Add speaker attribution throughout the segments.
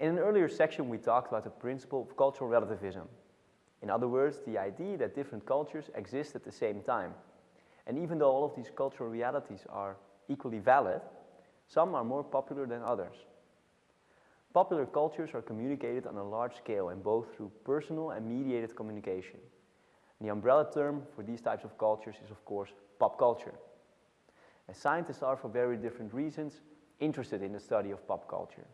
Speaker 1: In an earlier section, we talked about the principle of cultural relativism. In other words, the idea that different cultures exist at the same time. And even though all of these cultural realities are equally valid, some are more popular than others. Popular cultures are communicated on a large scale and both through personal and mediated communication. And the umbrella term for these types of cultures is of course pop culture. As scientists are for very different reasons interested in the study of pop culture.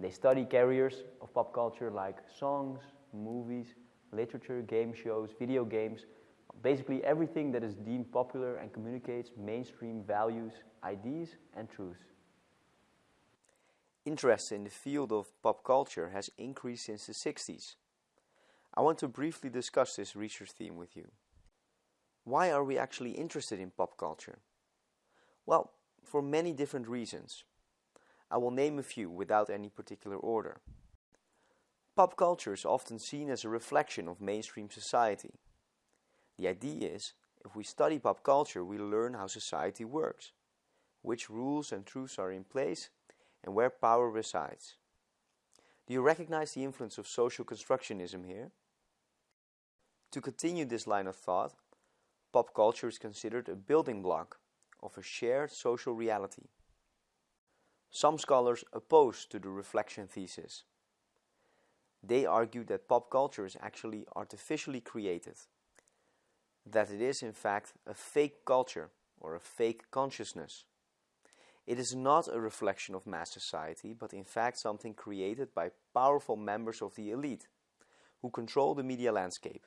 Speaker 1: They study carriers of pop culture like songs, movies, literature, game shows, video games, basically everything that is deemed popular and communicates mainstream values, ideas and truths.
Speaker 2: Interest in the field of pop culture has increased since the 60s. I want to briefly discuss this research theme with you. Why are we actually interested in pop culture? Well, for many different reasons. I will name a few without any particular order. Pop culture is often seen as a reflection of mainstream society. The idea is, if we study pop culture, we learn how society works, which rules and truths are in place, and where power resides. Do you recognize the influence of social constructionism here? To continue this line of thought, pop culture is considered a building block of a shared social reality. Some scholars oppose to the reflection thesis. They argue that pop culture is actually artificially created, that it is in fact a fake culture or a fake consciousness. It is not a reflection of mass society, but in fact something created by powerful members of the elite who control the media landscape.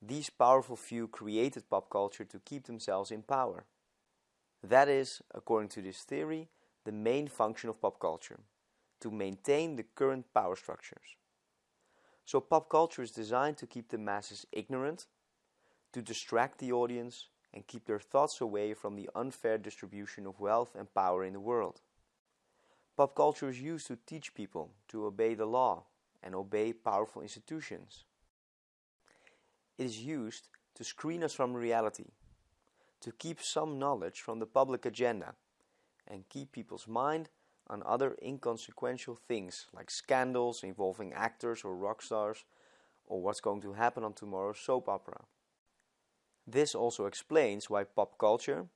Speaker 2: These powerful few created pop culture to keep themselves in power. That is, according to this theory, the main function of pop culture, to maintain the current power structures. So pop culture is designed to keep the masses ignorant, to distract the audience and keep their thoughts away from the unfair distribution of wealth and power in the world. Pop culture is used to teach people to obey the law and obey powerful institutions. It is used to screen us from reality, to keep some knowledge from the public agenda and keep people's mind on other inconsequential things like scandals involving actors or rock stars or what's going to happen on tomorrow's soap opera. This also explains why pop culture,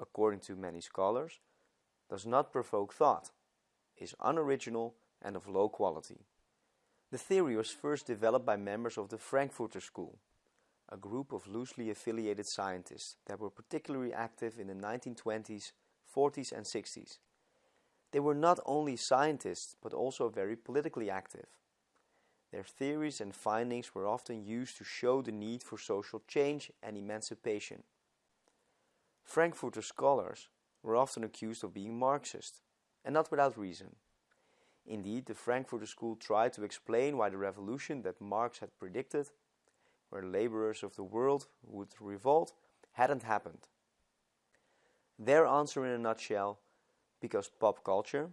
Speaker 2: according to many scholars, does not provoke thought, is unoriginal and of low quality. The theory was first developed by members of the Frankfurter School, a group of loosely affiliated scientists that were particularly active in the 1920s 40s and 60s. They were not only scientists, but also very politically active. Their theories and findings were often used to show the need for social change and emancipation. Frankfurter scholars were often accused of being Marxist, and not without reason. Indeed, the Frankfurter School tried to explain why the revolution that Marx had predicted, where laborers of the world would revolt, hadn't happened. Their answer in a nutshell, because pop culture,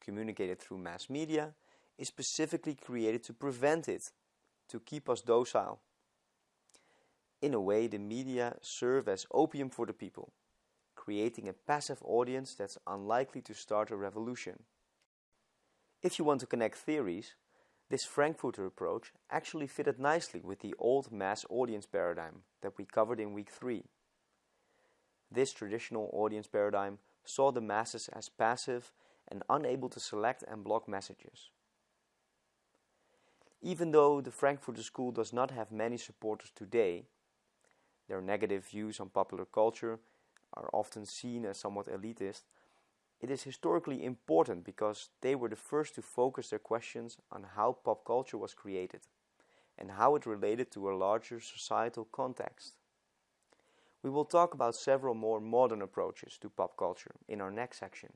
Speaker 2: communicated through mass media, is specifically created to prevent it, to keep us docile. In a way, the media serve as opium for the people, creating a passive audience that's unlikely to start a revolution. If you want to connect theories, this Frankfurter approach actually fitted nicely with the old mass audience paradigm that we covered in week 3. This traditional audience paradigm saw the masses as passive and unable to select and block messages. Even though the Frankfurter School does not have many supporters today, their negative views on popular culture are often seen as somewhat elitist, it is historically important because they were the first to focus their questions on how pop culture was created and how it related to a larger societal context. We will talk about several more modern approaches to pop culture in our next section.